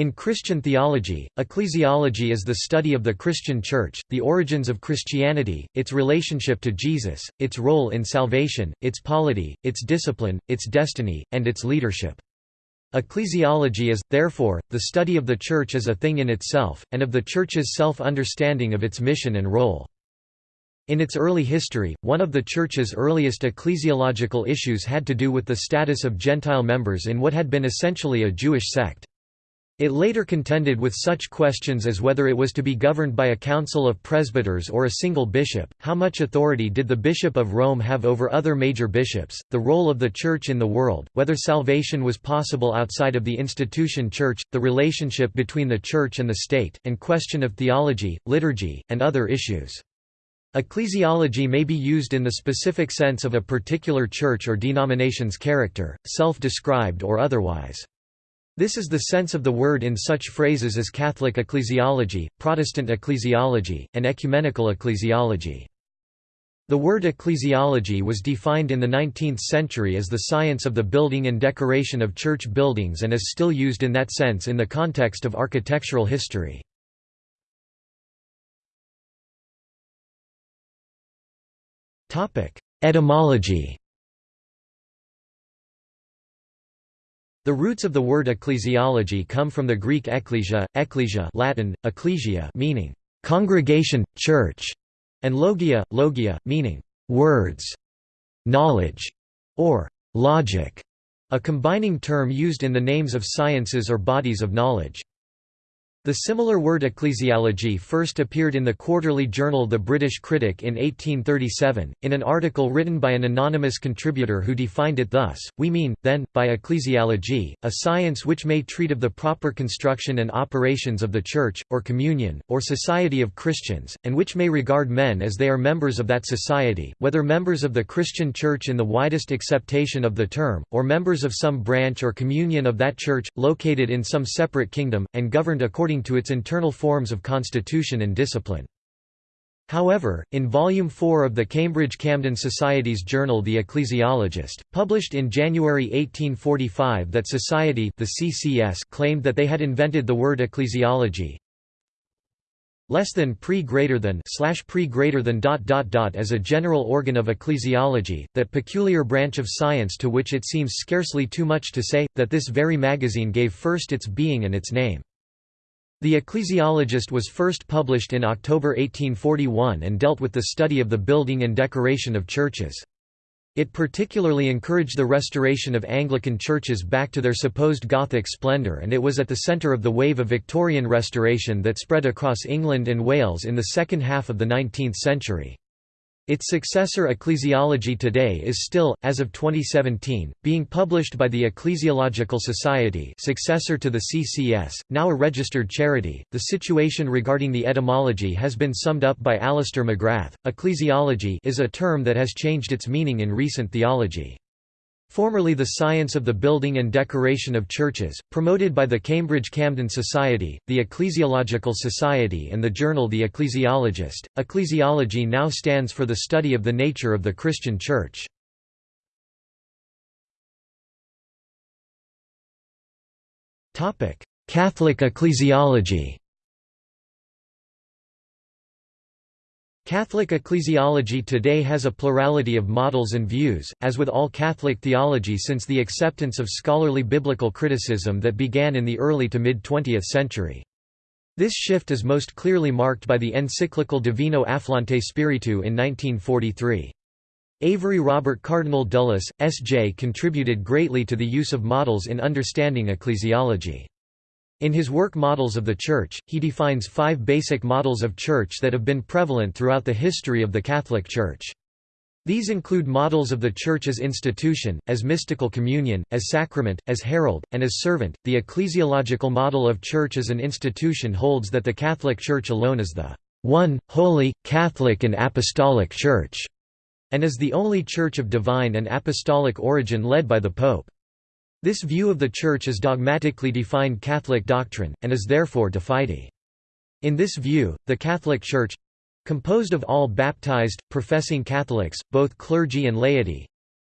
In Christian theology, ecclesiology is the study of the Christian Church, the origins of Christianity, its relationship to Jesus, its role in salvation, its polity, its discipline, its destiny, and its leadership. Ecclesiology is, therefore, the study of the Church as a thing in itself, and of the Church's self-understanding of its mission and role. In its early history, one of the Church's earliest ecclesiological issues had to do with the status of Gentile members in what had been essentially a Jewish sect. It later contended with such questions as whether it was to be governed by a council of presbyters or a single bishop, how much authority did the Bishop of Rome have over other major bishops, the role of the Church in the world, whether salvation was possible outside of the institution Church, the relationship between the Church and the state, and question of theology, liturgy, and other issues. Ecclesiology may be used in the specific sense of a particular church or denomination's character, self-described or otherwise. This is the sense of the word in such phrases as Catholic ecclesiology, Protestant ecclesiology, and ecumenical ecclesiology. The word ecclesiology was defined in the 19th century as the science of the building and decoration of church buildings and is still used in that sense in the context of architectural history. Etymology The roots of the word ecclesiology come from the Greek ekklesia, ekklesia Latin, ecclesia meaning «congregation, church», and logia, logia, meaning «words», «knowledge» or «logic», a combining term used in the names of sciences or bodies of knowledge. The similar word ecclesiology first appeared in the quarterly journal The British Critic in 1837, in an article written by an anonymous contributor who defined it thus, We mean, then, by ecclesiology, a science which may treat of the proper construction and operations of the Church, or communion, or society of Christians, and which may regard men as they are members of that society, whether members of the Christian Church in the widest acceptation of the term, or members of some branch or communion of that Church, located in some separate kingdom, and governed according according to its internal forms of constitution and discipline. However, in Volume 4 of the Cambridge Camden Society's journal The Ecclesiologist, published in January 1845 that society the CCS claimed that they had invented the word ecclesiology less than pre greater than slash pre greater than dot dot dot as a general organ of ecclesiology, that peculiar branch of science to which it seems scarcely too much to say, that this very magazine gave first its being and its name. The Ecclesiologist was first published in October 1841 and dealt with the study of the building and decoration of churches. It particularly encouraged the restoration of Anglican churches back to their supposed Gothic splendour and it was at the centre of the wave of Victorian restoration that spread across England and Wales in the second half of the 19th century. Its successor Ecclesiology Today is still, as of 2017, being published by the Ecclesiological Society successor to the CCS, now a registered charity. The situation regarding the etymology has been summed up by Alister McGrath. Ecclesiology is a term that has changed its meaning in recent theology. Formerly the science of the building and decoration of churches, promoted by the Cambridge Camden Society, the Ecclesiological Society and the journal The Ecclesiologist, ecclesiology now stands for the study of the nature of the Christian Church. Catholic ecclesiology Catholic ecclesiology today has a plurality of models and views, as with all Catholic theology since the acceptance of scholarly biblical criticism that began in the early to mid-20th century. This shift is most clearly marked by the encyclical Divino Afflante Spiritu in 1943. Avery Robert Cardinal Dulles, S.J. contributed greatly to the use of models in understanding ecclesiology. In his work Models of the Church, he defines five basic models of church that have been prevalent throughout the history of the Catholic Church. These include models of the Church as institution, as mystical communion, as sacrament, as herald, and as servant. The ecclesiological model of Church as an institution holds that the Catholic Church alone is the one, holy, Catholic and Apostolic Church, and is the only Church of divine and apostolic origin led by the Pope. This view of the Church is dogmatically defined Catholic doctrine, and is therefore de fide. In this view, the Catholic Church—composed of all baptized, professing Catholics, both clergy and laity,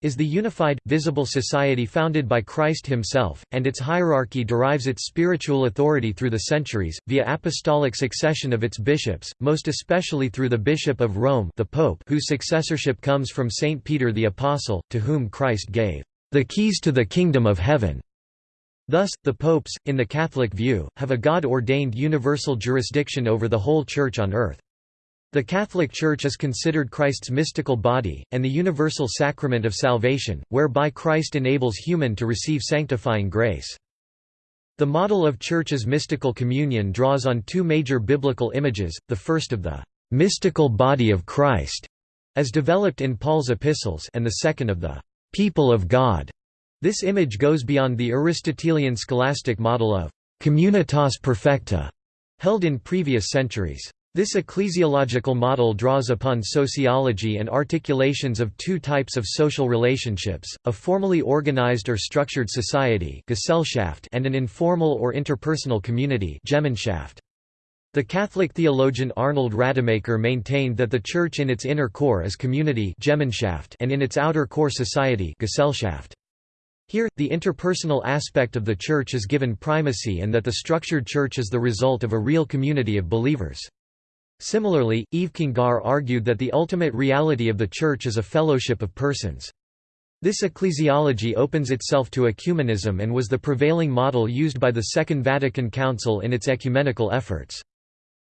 is the unified, visible society founded by Christ himself, and its hierarchy derives its spiritual authority through the centuries, via apostolic succession of its bishops, most especially through the Bishop of Rome the Pope whose successorship comes from Saint Peter the Apostle, to whom Christ gave the keys to the kingdom of heaven. Thus, the popes, in the Catholic view, have a God-ordained universal jurisdiction over the whole Church on earth. The Catholic Church is considered Christ's mystical body, and the universal sacrament of salvation, whereby Christ enables human to receive sanctifying grace. The model of Church's mystical communion draws on two major biblical images, the first of the mystical body of Christ, as developed in Paul's epistles and the second of the people of God. This image goes beyond the Aristotelian scholastic model of communitas perfecta, held in previous centuries. This ecclesiological model draws upon sociology and articulations of two types of social relationships, a formally organized or structured society and an informal or interpersonal community The Catholic theologian Arnold Rademacher maintained that the Church in its inner core is community and in its outer core society Gesellschaft. Here, the interpersonal aspect of the Church is given primacy and that the structured Church is the result of a real community of believers. Similarly, Yves Congar argued that the ultimate reality of the Church is a fellowship of persons. This ecclesiology opens itself to ecumenism and was the prevailing model used by the Second Vatican Council in its ecumenical efforts.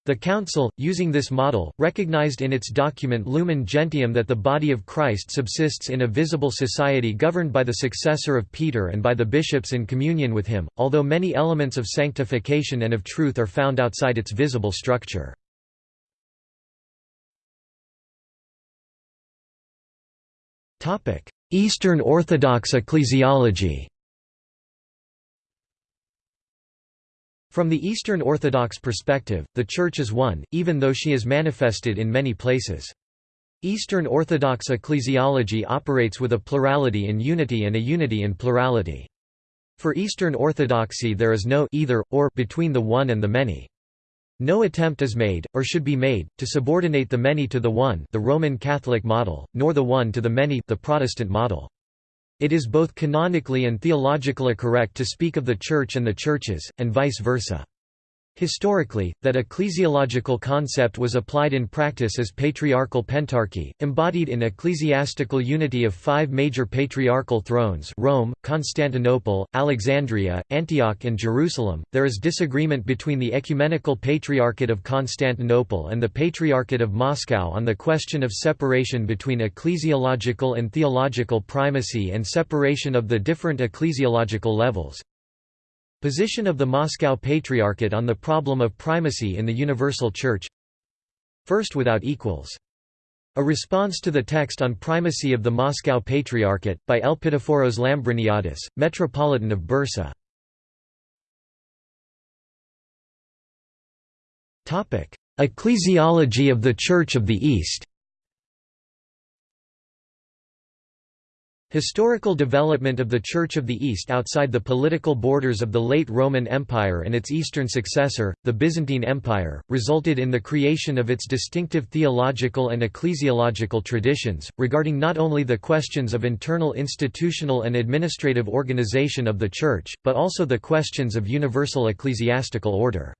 The Council, using this model, recognized in its document Lumen Gentium that the body of Christ subsists in a visible society governed by the successor of Peter and by the bishops in communion with him, although many elements of sanctification and of truth are found outside its visible structure. Eastern Orthodox ecclesiology From the Eastern Orthodox perspective, the Church is one, even though she is manifested in many places. Eastern Orthodox ecclesiology operates with a plurality in unity and a unity in plurality. For Eastern Orthodoxy there is no either, or between the one and the many. No attempt is made, or should be made, to subordinate the many to the one the Roman Catholic model, nor the one to the many the Protestant model. It is both canonically and theologically correct to speak of the Church and the churches, and vice versa. Historically, that ecclesiological concept was applied in practice as patriarchal pentarchy, embodied in ecclesiastical unity of five major patriarchal thrones Rome, Constantinople, Alexandria, Antioch and Jerusalem. There is disagreement between the Ecumenical Patriarchate of Constantinople and the Patriarchate of Moscow on the question of separation between ecclesiological and theological primacy and separation of the different ecclesiological levels. Position of the Moscow Patriarchate on the problem of primacy in the Universal Church First without equals. A response to the text on primacy of the Moscow Patriarchate, by Elpidophoros Lambriniadis, Metropolitan of Bursa. Ecclesiology of the Church of the East Historical development of the Church of the East outside the political borders of the late Roman Empire and its eastern successor, the Byzantine Empire, resulted in the creation of its distinctive theological and ecclesiological traditions, regarding not only the questions of internal institutional and administrative organization of the Church, but also the questions of universal ecclesiastical order.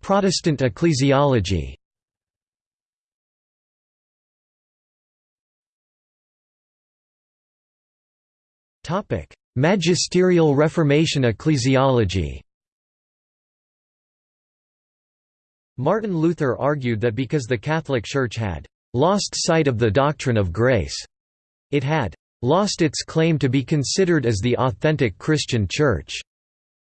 Protestant ecclesiology Magisterial Reformation ecclesiology Martin Luther argued that because the Catholic Church had «lost sight of the doctrine of grace», it had «lost its claim to be considered as the authentic Christian Church».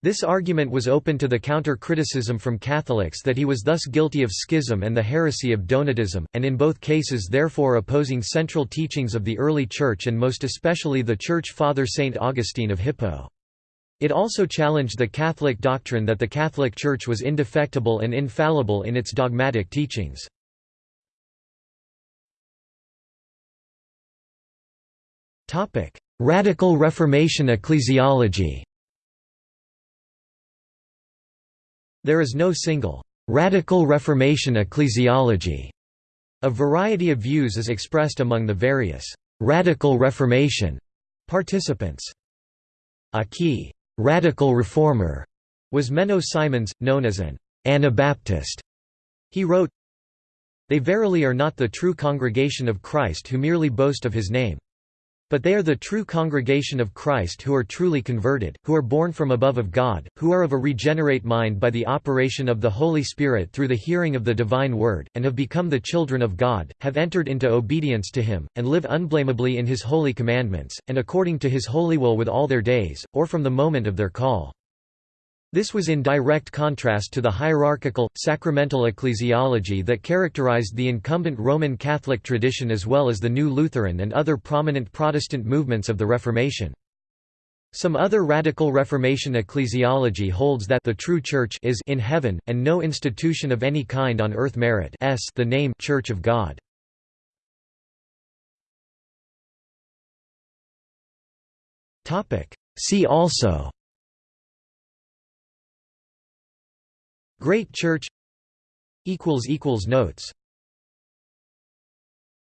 This argument was open to the counter-criticism from Catholics that he was thus guilty of schism and the heresy of Donatism, and in both cases therefore opposing central teachings of the early Church and most especially the Church Father Saint Augustine of Hippo. It also challenged the Catholic doctrine that the Catholic Church was indefectible and infallible in its dogmatic teachings. Radical Reformation ecclesiology There is no single Radical Reformation ecclesiology. A variety of views is expressed among the various Radical Reformation participants. A key radical reformer was Menno Simons, known as an Anabaptist. He wrote, They verily are not the true congregation of Christ who merely boast of his name. But they are the true congregation of Christ who are truly converted, who are born from above of God, who are of a regenerate mind by the operation of the Holy Spirit through the hearing of the divine word, and have become the children of God, have entered into obedience to him, and live unblameably in his holy commandments, and according to his holy will with all their days, or from the moment of their call. This was in direct contrast to the hierarchical, sacramental ecclesiology that characterized the incumbent Roman Catholic tradition as well as the New Lutheran and other prominent Protestant movements of the Reformation. Some other radical Reformation ecclesiology holds that the true Church is in heaven, and no institution of any kind on earth merit s the name Church of God. See also Great Church Notes